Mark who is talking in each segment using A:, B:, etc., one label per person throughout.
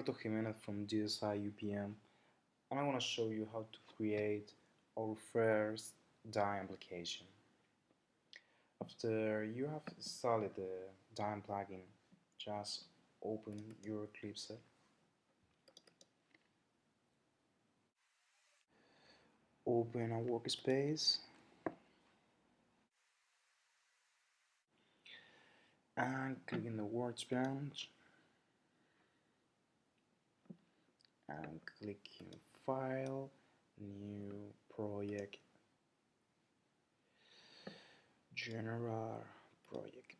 A: Roberto Jimenez from GSI UPM and I want to show you how to create our first Dyn application. After you have installed the Dyn plugin, just open your Eclipse. Open a workspace. And click in the workbench and click in file new project. General project.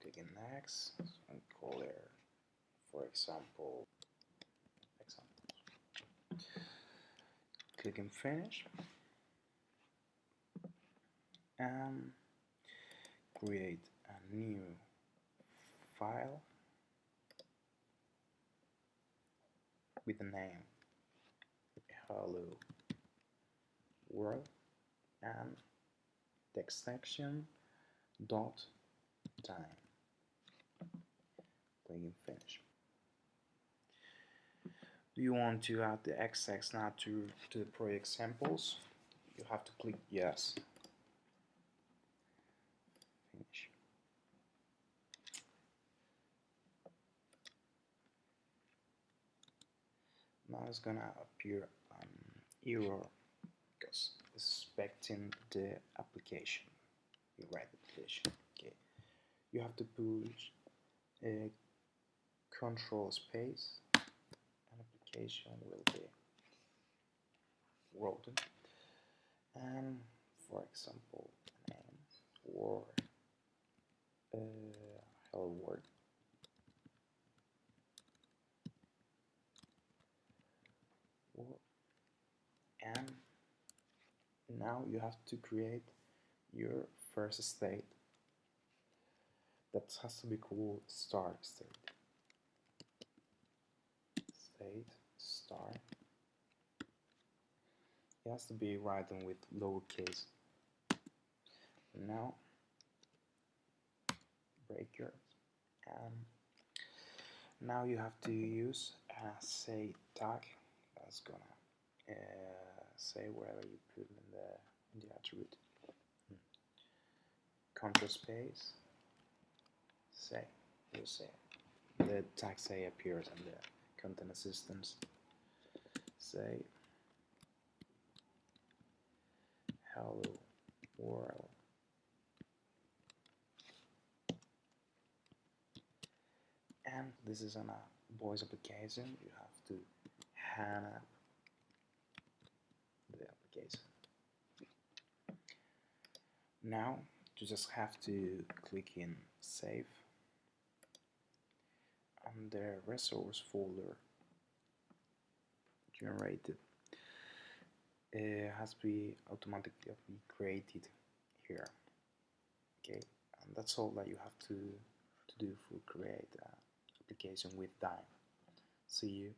A: Click in next and call it for example example. Click in finish. And create a new file with the name hello world and text section dot time. Clicking finish. Do you want to add the Xtext nature to, to the project samples? You have to click yes finish now it's gonna appear an error because expecting the application. The right application okay. You have to push a control space. And application will be written and for example name or uh, hello world and now you have to create your first state that has to be called start state. State start it has to be written with lowercase. Now breaker and now you have to use a say tag that's gonna uh, say wherever you put in the in the attribute. Hmm. Control space. Say. You say. The tag say appears in the content assistance. Say. Hello world. And this is on a voice application. You have to hang up case. Now you just have to click in save. And the resource folder generated it has to be automatically created here. Okay and that's all that you have to to do for create an application with Dyn see you